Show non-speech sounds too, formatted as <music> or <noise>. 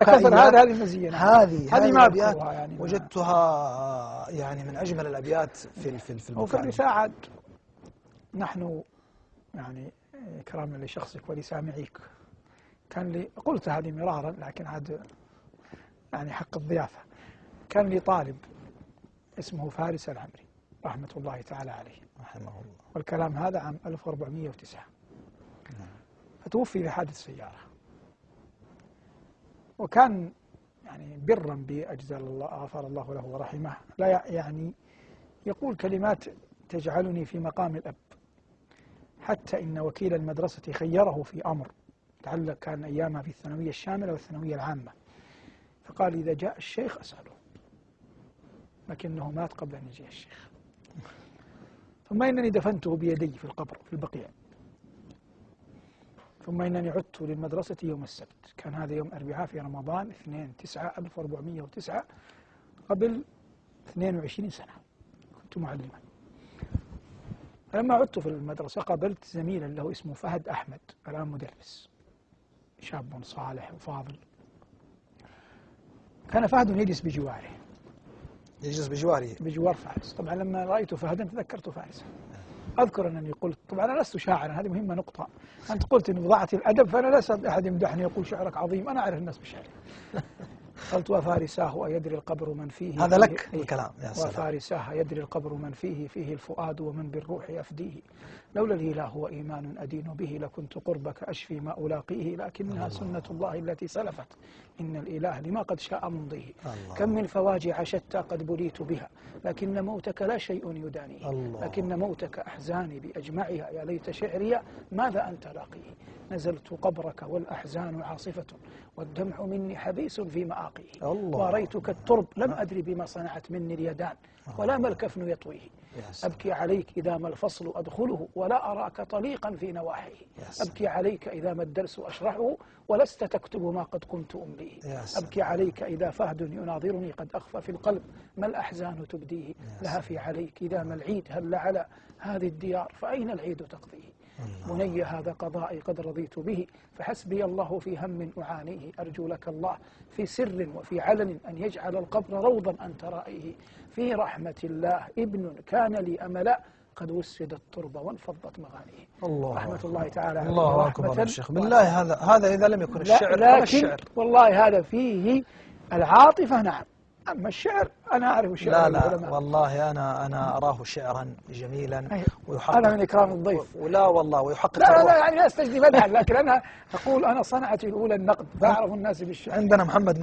كثر هذا هذه مزية هذه هذه ما الأبيات يعني. وجدتها يعني من أجمل الأبيات في في في وفي الرساء عاد نحن يعني إكراما لشخصك ولسامعيك. كان لي قلت هذه مرارا لكن عاد يعني حق الضيافة. كان لي طالب اسمه فارس العمري رحمة الله تعالى عليه. رحمه الله. والكلام هذا عام 1409 فتوفي في حادث سيارة. وكان يعني برا بأجزال الله غفر الله له ورحمه. لا يعني يقول كلمات تجعلني في مقام الأب حتى إن وكيل المدرسة خيره في أمر تعلق كان أيامها في الثانوية الشاملة والثانوية العامة. فقال إذا جاء الشيخ أسأله لكنه مات قبل أن يجي الشيخ. ثم إنني دفنته بيدي في القبر في البقيع. ثم إنني عدت للمدرسة يوم السبت. كان هذا يوم أربعاء في رمضان 2 9 1409 قبل 22 سنة. كنت معلما. فلما عدت في المدرسة قابلت زميلا له اسمه فهد أحمد الآن مدرس. شاب صالح وفاضل. كان فهد يجلس بجواره. يجلس بجواره. بجوار فارس. طبعا لما رأيت فهدا تذكرت فارسا. أذكر أنني قلت طبعا أنا لست شاعرا هذه مهمة نقطة. أنت قلت أن وضعت الأدب فأنا أستطيع أحد يمدحني يقول شعرك عظيم. أنا أعرف الناس بشعري. <laughs> قلت وفارساه أيدري القبر من فيه هذا لك الكلام يا سلام. وفارساه يدري القبر من فيه فيه الفؤاد ومن بالروح يفديه. لولا الإله وإيمان أدين به لكنت قربك أشفي ما ألاقيه لكنها سنة الله التي سلفت. إن الإله لما قد شاء ممضيه. كم من فواجع شتى قد بليت بها لكن موتك لا شيء يدانيه لكن موتك أحزاني بأجمعها. يا ليت شعري ماذا أنت لاقيه؟ نزلت قبرك والأحزان عاصفة والدمع مني حبيس في مآقيه واريتك الترب لم أدري بما صنعت مني اليدان ولا ما الكفن يطويه. أبكي عليك إذا ما الفصل أدخله ولا أراك طليقا في نواحيه. أبكي عليك إذا ما الدرس أشرحه ولست تكتب ما قد كنت أمليه أبكي عليك إذا فهد يناظرني قد أخفى في القلب ما الأحزان تبديه؟ لها في عليك إذا ما العيد هل على هذه الديار فأين العيد تقضيه؟ بني هذا قضائي قد رضيت به فحسبي الله في هم أعانيه. أرجو لك الله في سر وفي علن أن يجعل القبر روضا أنت رائيه في رحمة الله ابن كان لي أملا قد وسد التربة وانفضت مغانيه. الله رحمة الله تعالى الله أكبر الشيخ بالله هذا هذا إذا لم يكن الشعر لكن الشعر. والله هذا فيه العاطفة نعم. أما الشعر أنا أعرف الشعر لا لا العلماء. والله أنا أنا أراه شعرا جميلا. ويحقق هذا من إكرام الضيف ولا والله ويحقق لا لا, لا يعني لا استجدي مدحا لكن أنا أقول أنا صنعتي الأولى النقد فأعرف الناس بالشعر عندنا محمد